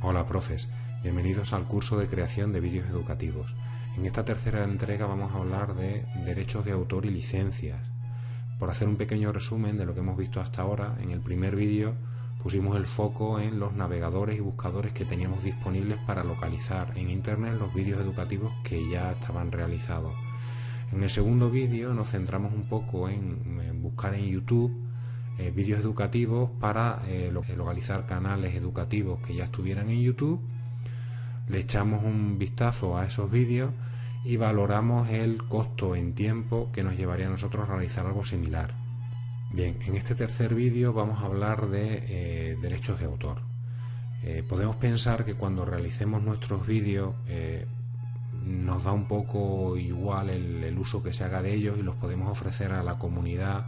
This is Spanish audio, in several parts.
Hola profes, bienvenidos al curso de creación de vídeos educativos. En esta tercera entrega vamos a hablar de derechos de autor y licencias. Por hacer un pequeño resumen de lo que hemos visto hasta ahora, en el primer vídeo pusimos el foco en los navegadores y buscadores que teníamos disponibles para localizar en Internet los vídeos educativos que ya estaban realizados. En el segundo vídeo nos centramos un poco en, buscar en YouTube eh, vídeos educativos para eh, localizar canales educativos que ya estuvieran en YouTube. Le echamos un vistazo a esos vídeos y valoramos el costo en tiempo que nos llevaría a nosotros realizar algo similar. Bien, en este tercer vídeo vamos a hablar de eh, derechos de autor. podemos pensar que cuando realicemos nuestros vídeos nos da un poco igual el, uso que se haga de ellos y los podemos ofrecer a la comunidad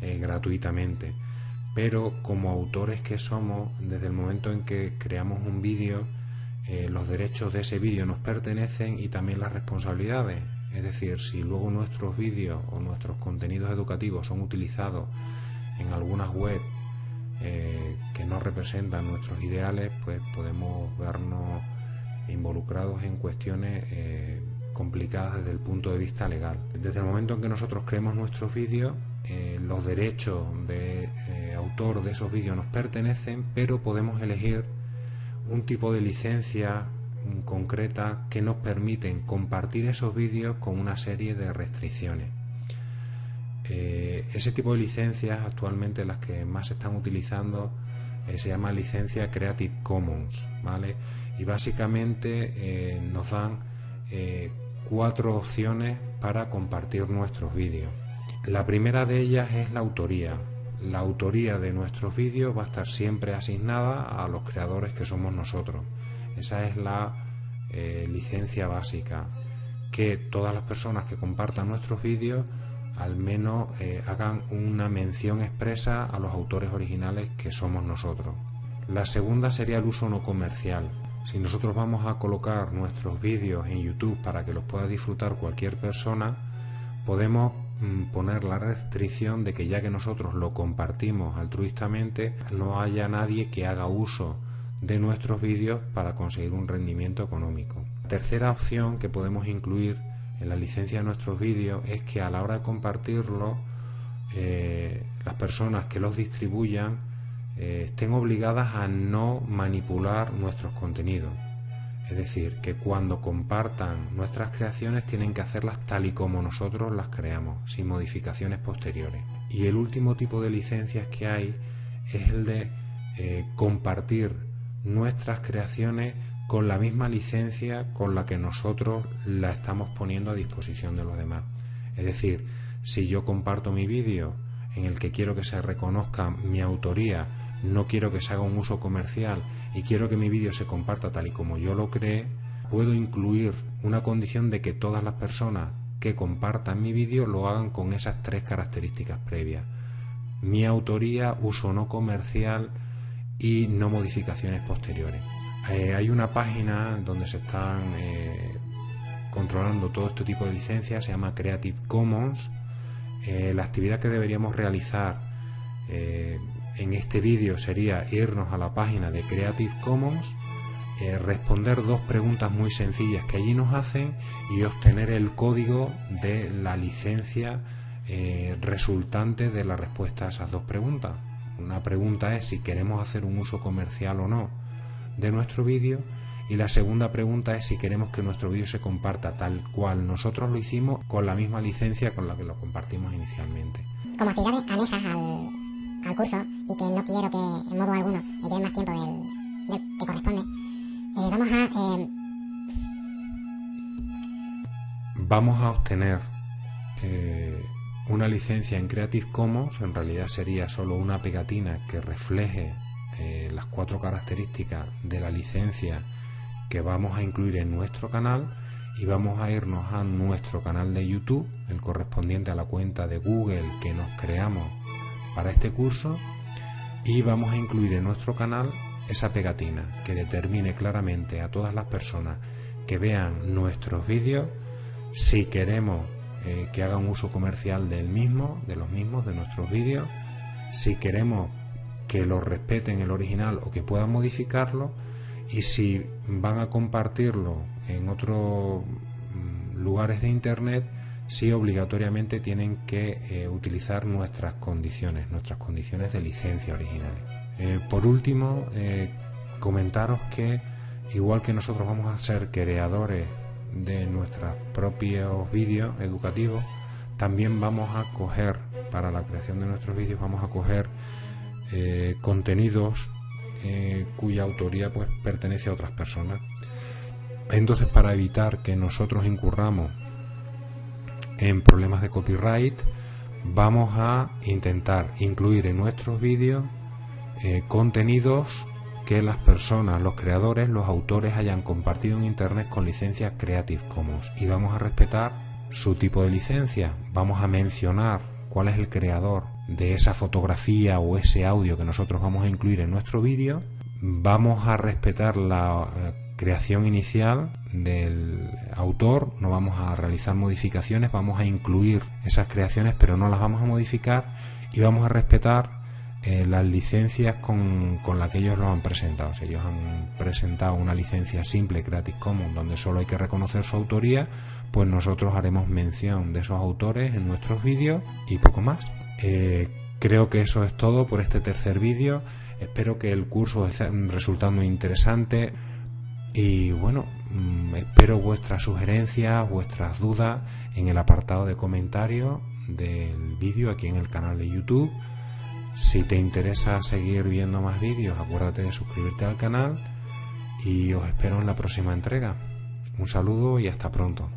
eh, gratuitamente. Pero como autores que somos, desde el momento en que creamos un vídeo, eh, los derechos de ese vídeo nos pertenecen y también las responsabilidades. Es decir, si luego nuestros vídeos o nuestros contenidos educativos son utilizados en algunas web eh, que no representan nuestros ideales, pues podemos vernos involucrados en cuestiones complicadas desde el punto de vista legal. Desde el momento en que nosotros creemos nuestros vídeos, eh, los derechos de eh, autor de esos vídeos nos pertenecen, pero podemos elegir un tipo de licencia concreta que nos permiten compartir esos vídeos con una serie de restricciones. ese tipo de licencias actualmente las que más se están utilizando se llama licencia Creative Commons, ¿vale? y básicamente eh, nos dan eh, cuatro opciones para compartir nuestros vídeos. La primera de ellas es la autoría. La autoría de nuestros vídeos va a estar siempre asignada a los creadores que somos nosotros. Esa es la eh, licencia básica. Que todas las personas que compartan nuestros vídeos al menos hagan una mención expresa a los autores originales que somos nosotros. La segunda sería el uso no comercial. Si nosotros vamos a colocar nuestros vídeos en YouTube para que los pueda disfrutar cualquier persona, podemos poner la restricción de que ya que nosotros lo compartimos altruistamente, no haya nadie que haga uso de nuestros vídeos para conseguir un rendimiento económico. La tercera opción que podemos incluir en la licencia de nuestros vídeos es que a la hora de compartirlo, eh, las personas que los distribuyan eh, estén obligadas a no manipular nuestros contenidos. Es decir, que cuando compartan nuestras creaciones tienen que hacerlas tal y como nosotros las creamos, sin modificaciones posteriores. Y el último tipo de licencias que hay es el de eh, compartir nuestras creaciones con la misma licencia con la que nosotros la estamos poniendo a disposición de los demás. Es decir, si yo comparto mi vídeo en el que quiero que se reconozca mi autoría, no quiero que se haga un uso comercial y quiero que mi vídeo se comparta tal y como yo lo cree, puedo incluir una condición de que todas las personas que compartan mi vídeo lo hagan con esas tres características previas. Mi autoría, uso no comercial y no modificaciones posteriores. Eh, hay una página donde se están eh, controlando todo este tipo de licencias, se llama Creative Commons. Eh, la actividad que deberíamos realizar en este vídeo sería irnos a la página de Creative Commons, eh, responder dos preguntas muy sencillas que allí nos hacen y obtener el código de la licencia eh, resultante de la respuesta a esas dos preguntas. Una pregunta es si queremos hacer un uso comercial o no de nuestro vídeo y la segunda pregunta es si queremos que nuestro vídeo se comparta tal cual. Nosotros lo hicimos con la misma licencia con la que lo compartimos inicialmente. Como actividades anejas al, al curso y que no quiero que en modo alguno me lleve más tiempo del, que corresponde, eh, vamos a... Eh, vamos a obtener eh, una licencia en Creative Commons, en realidad sería solo una pegatina que refleje las cuatro características de la licencia que vamos a incluir en nuestro canal y vamos a irnos a nuestro canal de YouTube, el correspondiente a la cuenta de Google que nos creamos para este curso y vamos a incluir en nuestro canal esa pegatina que determine claramente a todas las personas que vean nuestros vídeos si queremos eh, que hagan uso comercial del mismo, de los mismos, de nuestros vídeos, si queremos que lo respeten el original o que puedan modificarlo y si van a compartirlo en otros mm, lugares de internet sí obligatoriamente tienen que eh, utilizar nuestras condiciones nuestras condiciones de licencia originales. Eh, por último eh, comentaros que igual que nosotros vamos a ser creadores de nuestros propios vídeos educativos también vamos a coger para la creación de nuestros vídeos vamos a coger contenidos eh, cuya autoría pues pertenece a otras personas. Entonces, para evitar que nosotros incurramos en problemas de copyright, vamos a intentar incluir en nuestros vídeos eh, contenidos que las personas, los creadores, los autores hayan compartido en Internet con licencia Creative Commons y vamos a respetar su tipo de licencia. Vamos a mencionar cuál es el creador de esa fotografía o ese audio que nosotros vamos a incluir en nuestro vídeo. Vamos a respetar la eh, creación inicial del autor, no vamos a realizar modificaciones, vamos a incluir esas creaciones pero no las vamos a modificar y vamos a respetar eh, las licencias con, con las que ellos lo han presentado. Si ellos han presentado una licencia simple Creative Commons donde solo hay que reconocer su autoría, pues nosotros haremos mención de esos autores en nuestros vídeos y poco más. Eh, creo que eso es todo por este tercer vídeo. Espero que el curso esté resultando interesante y bueno, mm, espero vuestras sugerencias, vuestras dudas en el apartado de comentarios del vídeo aquí en el canal de YouTube. Si te interesa seguir viendo más vídeos, acuérdate de suscribirte al canal y os espero en la próxima entrega. Un saludo y hasta pronto.